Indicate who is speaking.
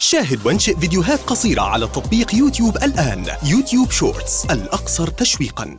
Speaker 1: شاهد وانشئ فيديوهات قصيرة على تطبيق يوتيوب الآن يوتيوب شورتس الأكثر تشويقاً.